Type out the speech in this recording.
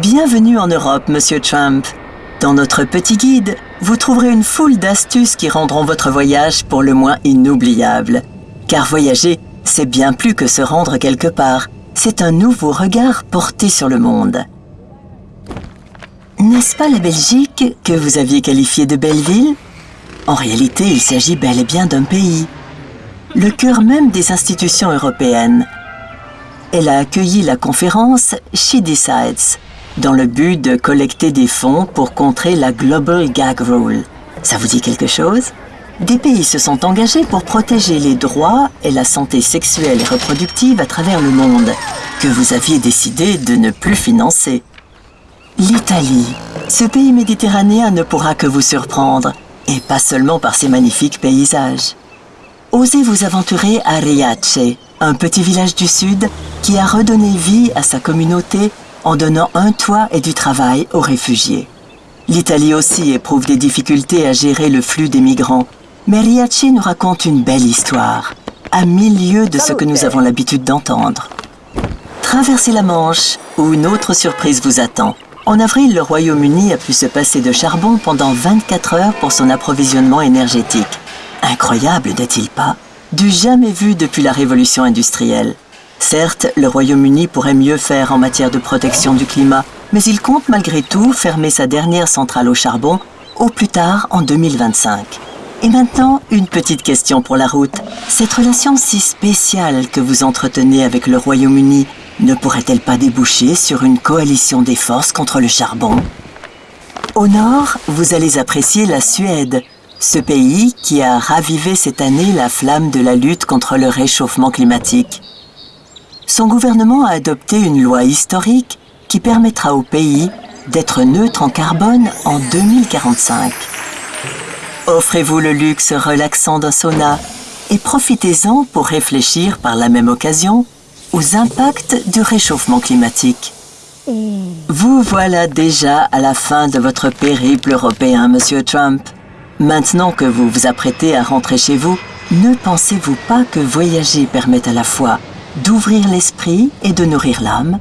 Bienvenue en Europe, Monsieur Trump. Dans notre petit guide, vous trouverez une foule d'astuces qui rendront votre voyage pour le moins inoubliable. Car voyager, c'est bien plus que se rendre quelque part. C'est un nouveau regard porté sur le monde. N'est-ce pas la Belgique que vous aviez qualifiée de belle ville? En réalité, il s'agit bel et bien d'un pays. Le cœur même des institutions européennes. Elle a accueilli la conférence She Decides, dans le but de collecter des fonds pour contrer la Global Gag Rule. Ça vous dit quelque chose? Des pays se sont engagés pour protéger les droits et la santé sexuelle et reproductive à travers le monde, que vous aviez décidé de ne plus financer. L'Italie. Ce pays méditerranéen ne pourra que vous surprendre, et pas seulement par ses magnifiques paysages. Osez vous aventurer à Riace, un petit village du sud qui a redonné vie à sa communauté en donnant un toit et du travail aux réfugiés. L'Italie aussi éprouve des difficultés à gérer le flux des migrants, mais Riace nous raconte une belle histoire, à mille lieues de ce que nous avons l'habitude d'entendre. Traversez la Manche, où une autre surprise vous attend. En avril, le Royaume-Uni a pu se passer de charbon pendant 24 heures pour son approvisionnement énergétique. Incroyable, n'est-il pas? Du jamais vu depuis la révolution industrielle. Certes, le Royaume-Uni pourrait mieux faire en matière de protection du climat, mais il compte malgré tout fermer sa dernière centrale au charbon au plus tard en 2025. Et maintenant, une petite question pour la route. Cette relation si spéciale que vous entretenez avec le Royaume-Uni ne pourrait-elle pas déboucher sur une coalition des forces contre le charbon? Au nord, vous allez apprécier la Suède, ce pays qui a ravivé cette année la flamme de la lutte contre le réchauffement climatique. Son gouvernement a adopté une loi historique qui permettra au pays d'être neutre en carbone en 2045. Offrez-vous le luxe relaxant d'un sauna et profitez-en pour réfléchir par la même occasion aux impacts du réchauffement climatique. Vous voilà déjà à la fin de votre périple européen, Monsieur Trump. Maintenant que vous vous apprêtez à rentrer chez vous, ne pensez-vous pas que voyager permet à la fois d'ouvrir l'esprit et de nourrir l'âme